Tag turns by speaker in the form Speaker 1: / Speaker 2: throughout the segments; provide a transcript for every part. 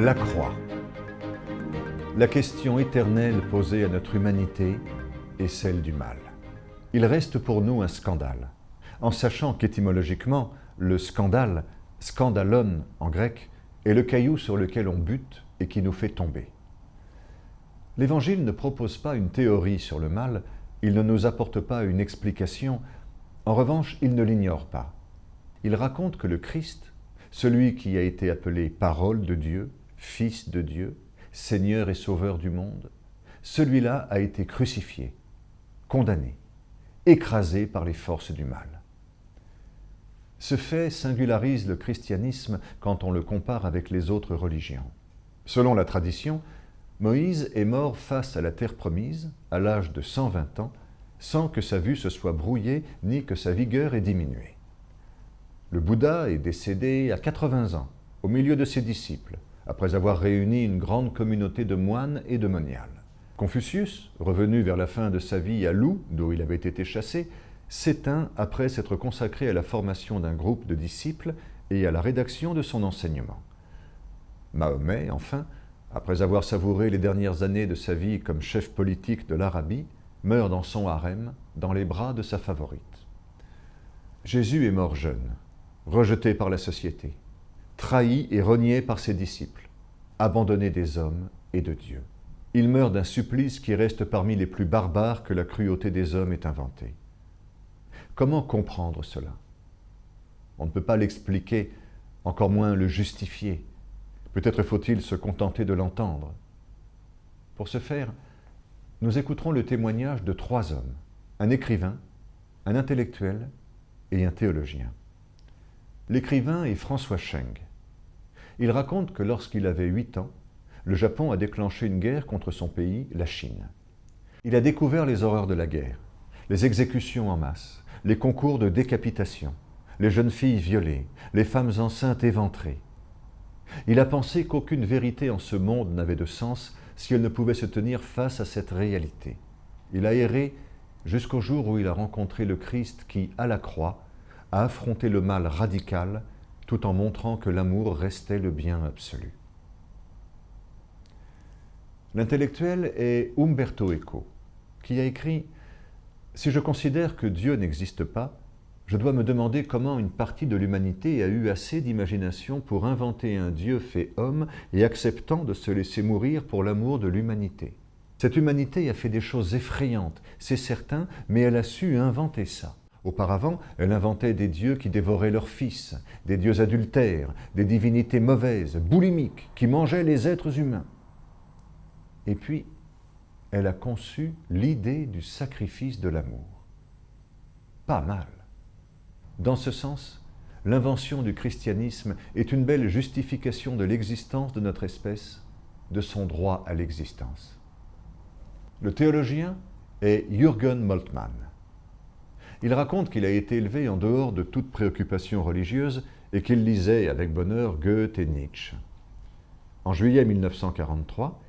Speaker 1: La croix. La question éternelle posée à notre humanité est celle du mal. Il reste pour nous un scandale, en sachant qu'étymologiquement, le scandale, scandalon en grec, est le caillou sur lequel on bute et qui nous fait tomber. L'Évangile ne propose pas une théorie sur le mal, il ne nous apporte pas une explication, en revanche, il ne l'ignore pas. Il raconte que le Christ celui qui a été appelé parole de Dieu, fils de Dieu, Seigneur et Sauveur du monde, celui-là a été crucifié, condamné, écrasé par les forces du mal. Ce fait singularise le christianisme quand on le compare avec les autres religions. Selon la tradition, Moïse est mort face à la terre promise, à l'âge de 120 ans, sans que sa vue se soit brouillée ni que sa vigueur ait diminué. Le Bouddha est décédé à 80 ans, au milieu de ses disciples, après avoir réuni une grande communauté de moines et de moniales. Confucius, revenu vers la fin de sa vie à Lou, d'où il avait été chassé, s'éteint après s'être consacré à la formation d'un groupe de disciples et à la rédaction de son enseignement. Mahomet, enfin, après avoir savouré les dernières années de sa vie comme chef politique de l'Arabie, meurt dans son harem, dans les bras de sa favorite. Jésus est mort jeune, rejeté par la société, trahi et renié par ses disciples, abandonné des hommes et de Dieu. Il meurt d'un supplice qui reste parmi les plus barbares que la cruauté des hommes ait inventé. Comment comprendre cela? On ne peut pas l'expliquer, encore moins le justifier. Peut-être faut-il se contenter de l'entendre. Pour ce faire, nous écouterons le témoignage de trois hommes, un écrivain, un intellectuel et un théologien. L'écrivain est François Cheng. Il raconte que lorsqu'il avait 8 ans, le Japon a déclenché une guerre contre son pays, la Chine. Il a découvert les horreurs de la guerre, les exécutions en masse, les concours de décapitation, les jeunes filles violées, les femmes enceintes éventrées. Il a pensé qu'aucune vérité en ce monde n'avait de sens si elle ne pouvait se tenir face à cette réalité. Il a erré jusqu'au jour où il a rencontré le Christ qui, à la croix, a affronté le mal radical tout en montrant que l'amour restait le bien absolu. L'intellectuel est Umberto Eco, qui a écrit « Si je considère que Dieu n'existe pas, je dois me demander comment une partie de l'humanité a eu assez d'imagination pour inventer un Dieu fait homme et acceptant de se laisser mourir pour l'amour de l'humanité. Cette humanité a fait des choses effrayantes, c'est certain, mais elle a su inventer ça. Auparavant, elle inventait des dieux qui dévoraient leurs fils, des dieux adultères, des divinités mauvaises, boulimiques, qui mangeaient les êtres humains. Et puis, elle a conçu l'idée du sacrifice de l'amour. Pas mal. Dans ce sens, l'invention du christianisme est une belle justification de l'existence de notre espèce, de son droit à l'existence. Le théologien est Jürgen Moltmann. Il raconte qu'il a été élevé en dehors de toute préoccupation religieuse et qu'il lisait avec bonheur Goethe et Nietzsche. En juillet 1943,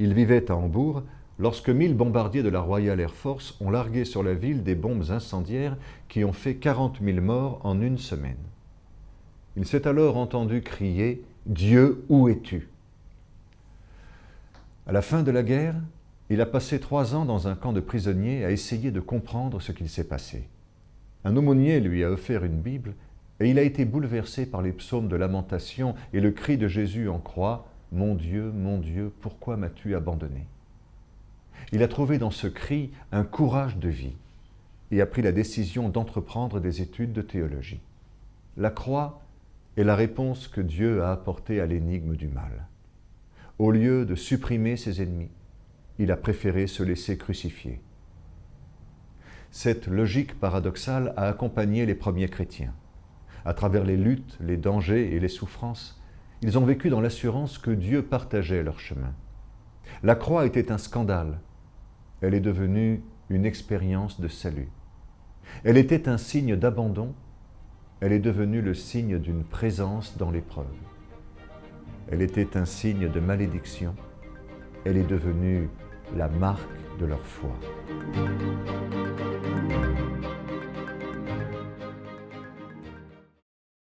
Speaker 1: il vivait à Hambourg lorsque mille bombardiers de la Royal Air Force ont largué sur la ville des bombes incendiaires qui ont fait 40 000 morts en une semaine. Il s'est alors entendu crier « Dieu, où es-tu » À la fin de la guerre, il a passé trois ans dans un camp de prisonniers à essayer de comprendre ce qu'il s'est passé. Un aumônier lui a offert une Bible et il a été bouleversé par les psaumes de lamentation et le cri de Jésus en croix « Mon Dieu, mon Dieu, pourquoi m'as-tu abandonné ?» Il a trouvé dans ce cri un courage de vie et a pris la décision d'entreprendre des études de théologie. La croix est la réponse que Dieu a apportée à l'énigme du mal. Au lieu de supprimer ses ennemis, il a préféré se laisser crucifier. Cette logique paradoxale a accompagné les premiers chrétiens. À travers les luttes, les dangers et les souffrances, ils ont vécu dans l'assurance que Dieu partageait leur chemin. La croix était un scandale. Elle est devenue une expérience de salut. Elle était un signe d'abandon. Elle est devenue le signe d'une présence dans l'épreuve. Elle était un signe de malédiction. Elle est devenue la marque de leur foi.